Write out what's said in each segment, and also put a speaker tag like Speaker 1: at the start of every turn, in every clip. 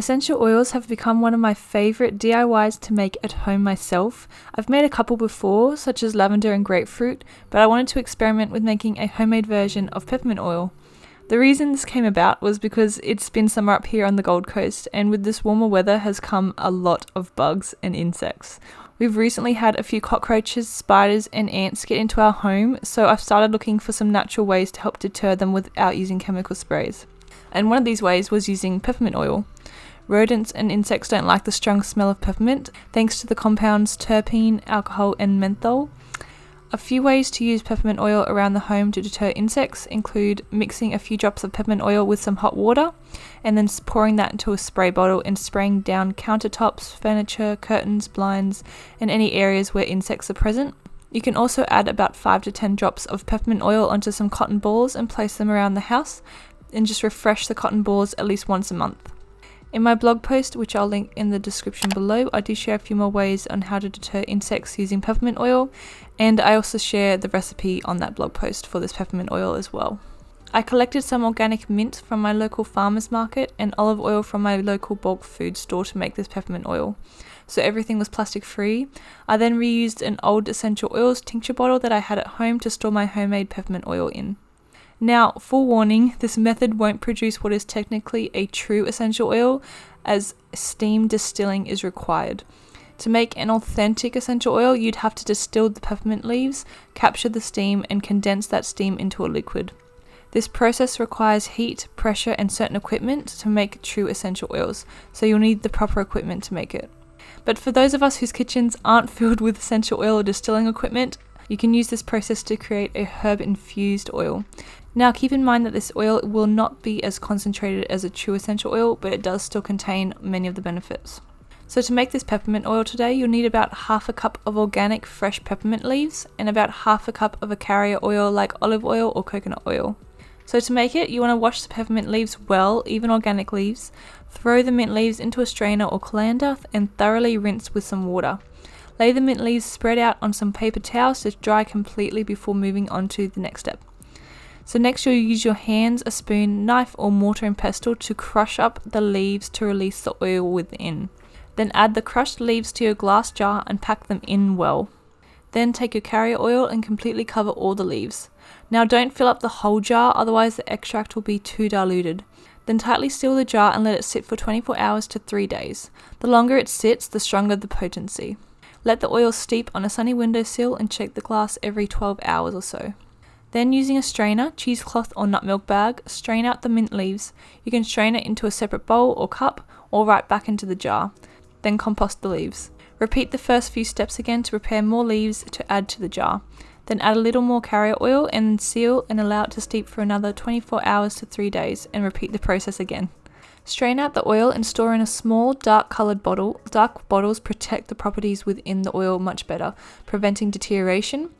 Speaker 1: Essential oils have become one of my favourite DIYs to make at home myself. I've made a couple before, such as lavender and grapefruit, but I wanted to experiment with making a homemade version of peppermint oil. The reason this came about was because it's been summer up here on the Gold Coast, and with this warmer weather has come a lot of bugs and insects. We've recently had a few cockroaches, spiders, and ants get into our home, so I've started looking for some natural ways to help deter them without using chemical sprays. And one of these ways was using peppermint oil. Rodents and insects don't like the strong smell of peppermint, thanks to the compounds terpene, alcohol, and menthol. A few ways to use peppermint oil around the home to deter insects include mixing a few drops of peppermint oil with some hot water and then pouring that into a spray bottle and spraying down countertops, furniture, curtains, blinds, and any areas where insects are present. You can also add about 5 to 10 drops of peppermint oil onto some cotton balls and place them around the house and just refresh the cotton balls at least once a month. In my blog post, which I'll link in the description below, I do share a few more ways on how to deter insects using peppermint oil, and I also share the recipe on that blog post for this peppermint oil as well. I collected some organic mint from my local farmer's market and olive oil from my local bulk food store to make this peppermint oil. So everything was plastic free. I then reused an old essential oils tincture bottle that I had at home to store my homemade peppermint oil in. Now, full warning, this method won't produce what is technically a true essential oil, as steam distilling is required. To make an authentic essential oil, you'd have to distill the peppermint leaves, capture the steam, and condense that steam into a liquid. This process requires heat, pressure, and certain equipment to make true essential oils, so you'll need the proper equipment to make it. But for those of us whose kitchens aren't filled with essential oil or distilling equipment, you can use this process to create a herb infused oil. Now keep in mind that this oil will not be as concentrated as a true essential oil, but it does still contain many of the benefits. So to make this peppermint oil today, you'll need about half a cup of organic fresh peppermint leaves and about half a cup of a carrier oil like olive oil or coconut oil. So to make it, you want to wash the peppermint leaves well, even organic leaves, throw the mint leaves into a strainer or colander and thoroughly rinse with some water. Lay the mint leaves spread out on some paper towels to dry completely before moving on to the next step. So next you'll use your hands, a spoon, knife or mortar and pestle to crush up the leaves to release the oil within. Then add the crushed leaves to your glass jar and pack them in well. Then take your carrier oil and completely cover all the leaves. Now don't fill up the whole jar otherwise the extract will be too diluted. Then tightly seal the jar and let it sit for 24 hours to 3 days. The longer it sits, the stronger the potency. Let the oil steep on a sunny windowsill and check the glass every 12 hours or so. Then using a strainer, cheesecloth or nut milk bag, strain out the mint leaves. You can strain it into a separate bowl or cup or right back into the jar. Then compost the leaves. Repeat the first few steps again to prepare more leaves to add to the jar. Then add a little more carrier oil and seal and allow it to steep for another 24 hours to 3 days and repeat the process again. Strain out the oil and store in a small dark coloured bottle. Dark bottles protect the properties within the oil much better, preventing deterioration.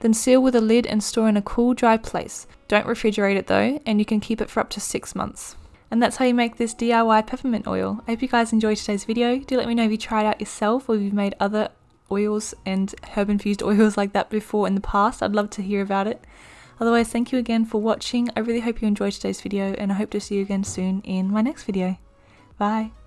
Speaker 1: Then seal with a lid and store in a cool, dry place. Don't refrigerate it though, and you can keep it for up to 6 months. And that's how you make this DIY peppermint oil. I hope you guys enjoyed today's video. Do let me know if you tried out yourself or if you've made other oils and herb infused oils like that before in the past. I'd love to hear about it. Otherwise, thank you again for watching. I really hope you enjoyed today's video and I hope to see you again soon in my next video. Bye!